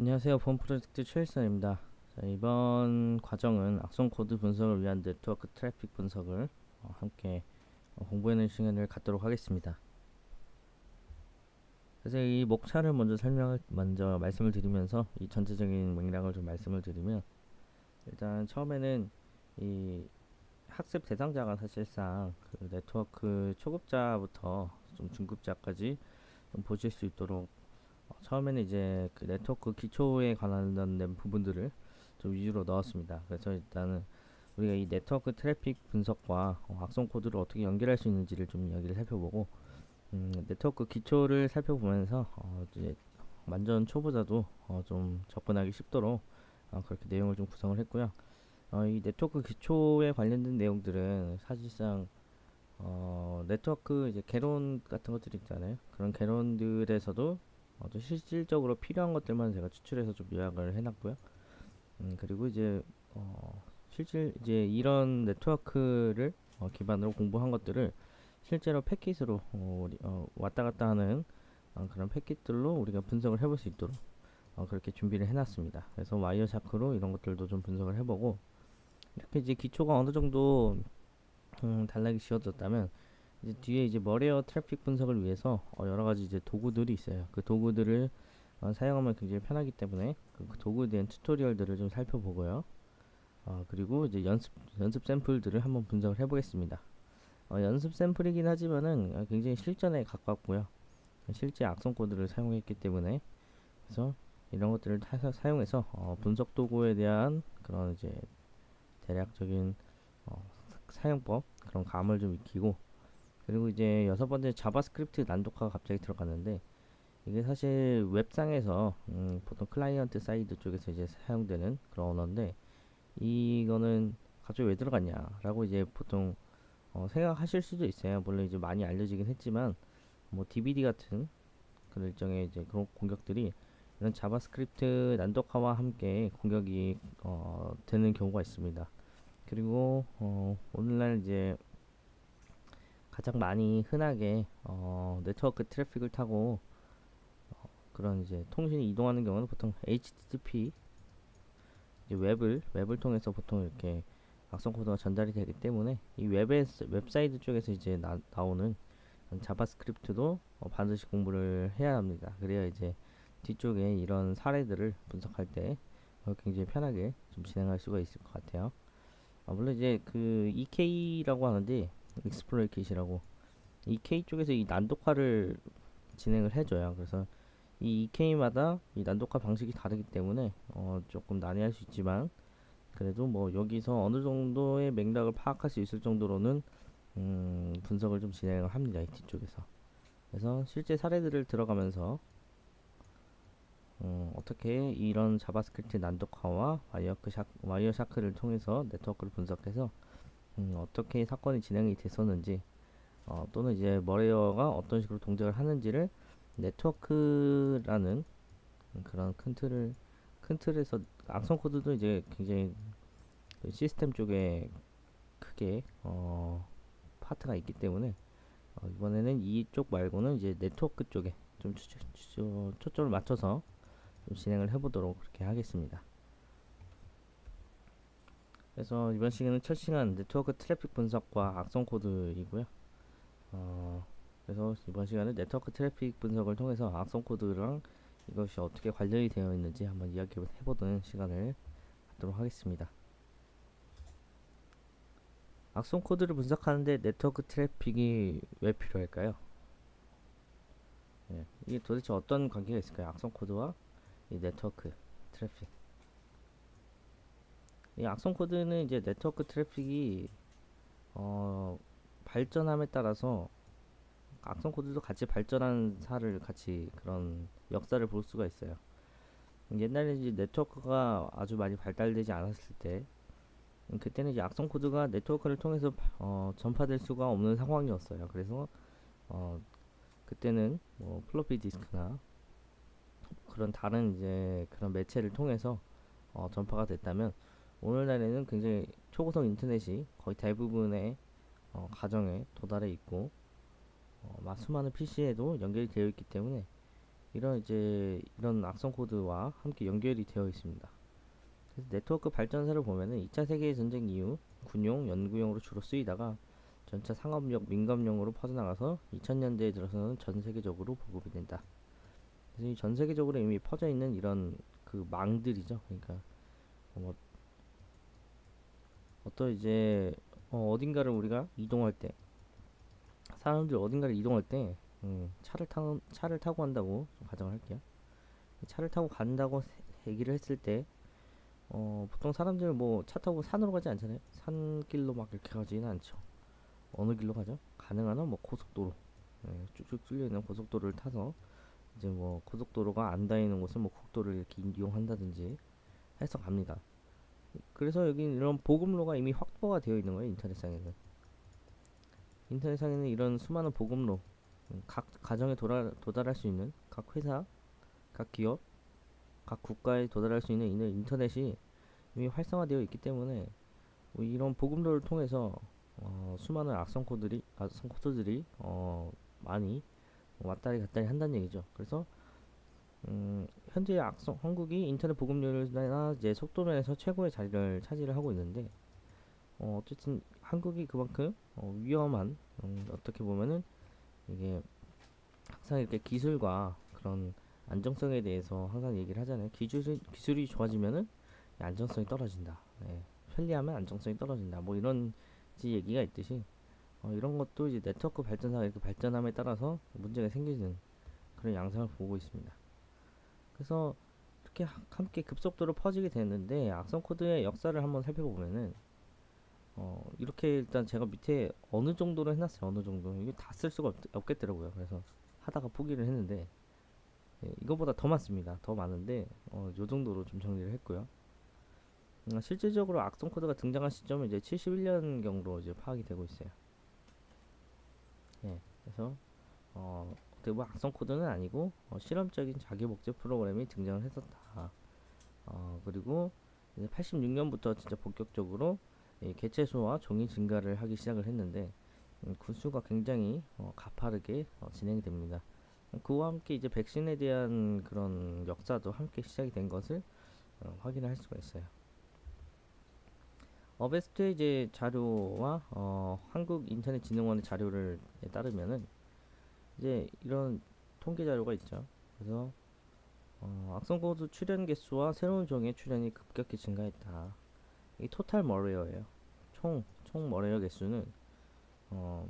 안녕하세요. 보안 프로젝트 최일선입니다. 자, 이번 과정은 악성 코드 분석을 위한 네트워크 트래픽 분석을 어, 함께 어, 공부하는 시간을 갖도록 하겠습니다. 그래서 이 목차를 먼저 설명을 먼저 말씀을 드리면서 이 전체적인 맥락을 좀 말씀을 드리면 일단 처음에는 이 학습 대상자가 사실상 그 네트워크 초급자부터 좀 중급자까지 좀 보실 수 있도록 어, 처음에는 이제 그 네트워크 기초에 관련된 부분들을 좀 위주로 넣었습니다. 그래서 일단은 우리가 이 네트워크 트래픽 분석과 어, 악성 코드를 어떻게 연결할 수 있는지를 좀 이야기를 살펴보고 음, 네트워크 기초를 살펴보면서 어, 이제 완전 초보자도 어, 좀 접근하기 쉽도록 어, 그렇게 내용을 좀 구성을 했고요. 어, 이 네트워크 기초에 관련된 내용들은 사실상 어, 네트워크 이제 개론 같은 것들 있잖아요. 그런 개론들에서도 어, 좀 실질적으로 필요한 것들만 제가 추출해서 좀 요약을 해놨고요. 음, 그리고 이제 어, 실질 이제 이런 네트워크를 어, 기반으로 공부한 것들을 실제로 패킷으로 어, 어, 왔다 갔다 하는 어, 그런 패킷들로 우리가 분석을 해볼 수 있도록 어, 그렇게 준비를 해놨습니다. 그래서 Wireshark로 이런 것들도 좀 분석을 해보고 이렇게 이제 기초가 어느 정도 음, 단락이 지어졌다면 이제 뒤에 이제 malware 트래픽 분석을 위해서 어, 여러 가지 이제 도구들이 있어요. 그 도구들을 어, 사용하면 굉장히 편하기 때문에 그, 그 도구에 대한 tutorial들을 좀 살펴보고요. 어, 그리고 이제 연습 연습 샘플들을 한번 분석을 해보겠습니다. 어, 연습 샘플이긴 하지만은 어, 굉장히 실전에 가깝고요. 실제 악성 코드를 사용했기 때문에 그래서 이런 것들을 타, 사용해서 어, 분석 도구에 대한 그런 이제 대략적인 어, 사용법 그런 감을 좀 익히고 그리고 이제 여섯 번째 JavaScript 난독화가 갑자기 들어갔는데 이게 사실 웹상에서 음, 보통 client side 쪽에서 이제 사용되는 그런 언어인데 이거는 갑자기 왜 들어갔냐 라고 이제 보통 어, 생각하실 수도 있어요. 물론 이제 많이 알려지긴 했지만 뭐 DBD 같은 그런 일정의 이제 그런 공격들이 이런 JavaScript 난독화와 함께 공격이 어, 되는 경우가 있습니다. 그리고 어, 오늘날 이제 가장 많이 흔하게 어, 네트워크 트래픽을 타고 어, 그런 이제 통신이 이동하는 경우는 보통 HTTP 이제 웹을 웹을 통해서 보통 이렇게 악성 코드가 전달이 되기 때문에 이 웹에 웹사이트 쪽에서 이제 나, 나오는 JavaScript도 어, 반드시 공부를 해야 합니다. 그래야 이제 뒤쪽에 이런 사례들을 분석할 때 어, 굉장히 편하게 좀 진행할 수가 있을 것 같아요. 아, 물론 이제 그 EK라고 하는데 exploit kit이라고 EK 쪽에서 이 난독화를 진행을 해줘요. 그래서 이 EK마다 이 난독화 방식이 다르기 때문에 어 조금 난해할 수 있지만 그래도 뭐 여기서 어느 정도의 맥락을 파악할 수 있을 정도로는 음 분석을 좀 진행을 합니다. IT 쪽에서. 그래서 실제 사례들을 들어가면서 음 어떻게 이런 JavaScript 난독화와 와이어 샤크, 와이어 샤크를 통해서 네트워크를 분석해서 음, 어떻게 사건이 진행이 됐었는지 어, 또는 이제 malware가 어떤 식으로 동작을 하는지를 네트워크라는 그런 큰 틀을 큰 틀에서 악성 코드도 이제 굉장히 그 시스템 쪽에 크게 어, 파트가 있기 때문에 어, 이번에는 이쪽 말고는 이제 네트워크 쪽에 좀 초점을 맞춰서 좀 진행을 해보도록 그렇게 하겠습니다. 그래서 이번 시간은 첫 시간 네트워크 트래픽 분석과 악성 코드이고요. 어, 그래서 이번 시간은 네트워크 트래픽 분석을 통해서 악성 코드랑 이것이 어떻게 관련이 되어 있는지 한번 이야기 해보는 시간을 갖도록 하겠습니다. 악성 코드를 분석하는데 네트워크 트래픽이 왜 필요할까요? 예, 이게 도대체 어떤 관계가 있을까요? 악성 코드와 이 네트워크 트래픽. 이 악성 코드는 이제 네트워크 트래픽이 어, 발전함에 따라서 악성 코드도 같이 발전한 사를 같이 그런 역사를 볼 수가 있어요. 옛날에 이제 네트워크가 아주 많이 발달되지 않았을 때 그때는 이제 악성 코드가 네트워크를 통해서 어, 전파될 수가 없는 상황이었어요. 그래서 어, 그때는 뭐 플로피 디스크나 그런 다른 이제 그런 매체를 통해서 어, 전파가 됐다면 오늘날에는 굉장히 초고속 인터넷이 거의 대부분의 어, 가정에 도달해 있고 어, 수많은 PC에도 연결이 되어 있기 때문에 이런 이제 이런 악성 코드와 함께 연결이 되어 있습니다. 그래서 네트워크 발전사를 보면은 2차 세계 전쟁 이후 군용, 연구용으로 주로 쓰이다가 전차 상업용, 민감용으로 퍼져나가서 2000년대에 들어서는 전 세계적으로 보급이 된다. 그래서 이전 세계적으로 이미 퍼져 있는 이런 그 망들이죠. 그러니까 뭐 어떤 이제 어, 어딘가를 우리가 이동할 때 사람들 어딘가를 이동할 때 음, 차를 타 차를 타고 간다고 좀 가정을 할게요. 차를 타고 간다고 세- 얘기를 했을 때 어, 보통 사람들 뭐 차 타고 산으로 가지 않잖아요. 산길로 막 이렇게 가지는 않죠. 어느 길로 가죠? 가능한 한 뭐 고속도로 예, 쭉쭉 뚫려 있는 고속도로를 타서 이제 뭐 고속도로가 안 닿이는 곳은 뭐 국도를 이렇게 이용한다든지 해서 갑니다. 그래서 여기 이런 보급로가 이미 확보가 되어 있는 거예요 인터넷상에는 인터넷상에는 이런 수많은 보급로 음, 각 가정에 도달, 도달할 수 있는 각 회사 각 기업 각 국가에 도달할 수 있는 이 인터넷이 이미 활성화되어 있기 때문에 뭐 이런 보급로를 통해서 어, 수많은 악성 코드들이 악성 코드들이 어, 많이 왔다리 갔다리 한다는 얘기죠. 그래서 음, 현재 악성 한국이 인터넷 보급률이나 이제 속도 면에서 최고의 자리를 차지를 하고 있는데 어, 어쨌든 한국이 그만큼 어, 위험한 음, 어떻게 보면은 이게 항상 이렇게 기술과 그런 안정성에 대해서 항상 얘기를 하잖아요. 기술이 기술이 좋아지면은 이 안정성이 떨어진다. 예, 편리하면 안정성이 떨어진다. 뭐 이런 이제 얘기가 있듯이 어, 이런 것도 이제 네트워크 발전사가 이렇게 발전함에 따라서 문제가 생기는 그런 양상을 보고 있습니다. 그래서 이렇게 하- 함께 급속도로 퍼지게 되는데 악성 코드의 역사를 한번 살펴보면은 어, 이렇게 일단 제가 밑에 어느 정도로 해놨어요. 어느 정도 이게 다 쓸 수가 없, 겠더라고요 그래서 하다가 포기를 했는데 예, 이거보다 더 많습니다. 더 많은데 어, 요 정도로 좀 정리를 했고요. 음, 실질적으로 악성 코드가 등장한 시점은 이제 71년경으로 이제 파악이 되고 있어요. 예, 그래서 어, 보면 악성 코드는 아니고 어, 실험적인 자기 복제 프로그램이 등장을 했었다. 어, 그리고 이제 86년부터 진짜 본격적으로 이 개체 수와 종이 증가를 하기 시작을 했는데 음, 군수가 굉장히 어, 가파르게 어, 진행이 됩니다. 그와 함께 이제 백신에 대한 그런 역사도 함께 시작이 된 것을 어, 확인할 수가 있어요. Avast의 이제 자료와 어, 한국인터넷진흥원의 자료를 따르면은 이제 이런 통계 자료가 있죠. 그래서 어, 악성 코드 출현 개수와 새로운 종의 출현이 급격히 증가했다. 이 total malware예요. 총, 총 malware 개수는 어,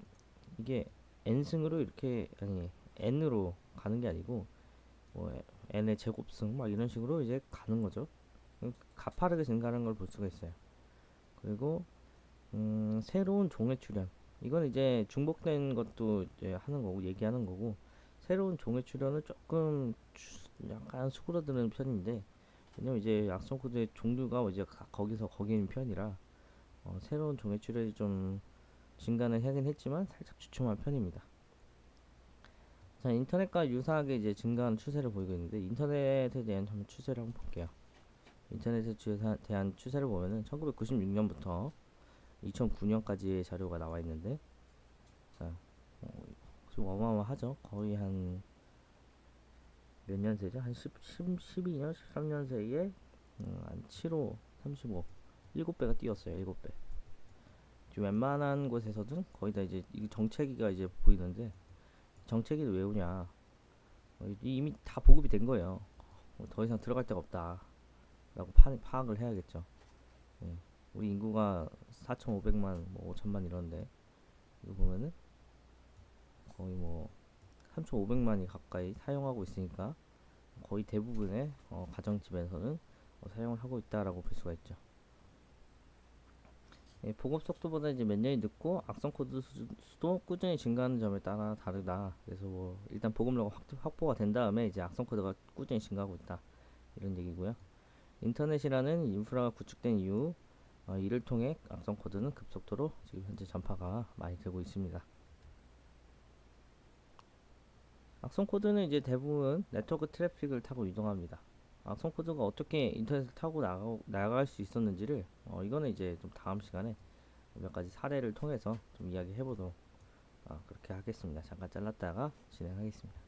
이게 n승으로 이렇게 아니 n으로 가는 게 아니고 뭐 n의 제곱승 막 이런 식으로 이제 가는 거죠. 음, 가파르게 증가하는 걸 볼 수가 있어요. 그리고 음, 새로운 종의 출현 이건 이제 중복된 것도 이제 하는 거고 얘기하는 거고 새로운 종의 출현은 조금 추- 약간 수그러드는 편인데 왜냐면 이제 악성 코드의 종류가 이제 가- 거기서 거기인 편이라 어, 새로운 종의 출현이 좀 증가는 하긴 했지만 살짝 주춤한 편입니다. 자 인터넷과 유사하게 이제 증가하는 추세를 보이고 있는데 인터넷에 대한 추세를 한번 볼게요. 인터넷에 대한 추세를 보면은 1996년부터 2009년까지의 자료가 나와 있는데 자 어, 좀 어마어마하죠. 거의 한 몇 년세죠? 한 10, 10, 12년, 13년 사이에 음, 한 7호, 35, 7배가 뛰었어요. 7배. 지금 웬만한 곳에서든 거의 다 이제 이 정체기가 이제 보이는데 정체기를 왜 오냐? 어, 이- 이미 다 보급이 된 거예요. 어, 더 이상 들어갈 데가 없다. 라고 파, 파악을 해야겠죠. 예. 우리 인구가 4,500만, 뭐 5천만 이런데 이거 보면은 거의 뭐 3,500만이 가까이 사용하고 있으니까 거의 대부분의 어, 가정집에서는 어, 사용을 하고 있다라고 볼 수가 있죠. 예, 보급 속도보다 이제 몇 년이 늦고 악성 코드 수- 수도 꾸준히 증가하는 점에 따라 다르다. 그래서 뭐 일단 보급로가 확, 확보가 된 다음에 이제 악성 코드가 꾸준히 증가하고 있다. 이런 얘기고요. 인터넷이라는 인프라가 구축된 이후 어, 이를 통해 악성 코드는 급속도로 지금 현재 전파가 많이 되고 있습니다. 악성 코드는 이제 대부분 네트워크 트래픽을 타고 이동합니다. 악성 코드가 어떻게 인터넷을 타고 나가, 나갈 수 있었는지를 어, 이거는 이제 좀 다음 시간에 몇 가지 사례를 통해서 좀 이야기해 보도록 어, 그렇게 하겠습니다. 잠깐 잘랐다가 진행하겠습니다.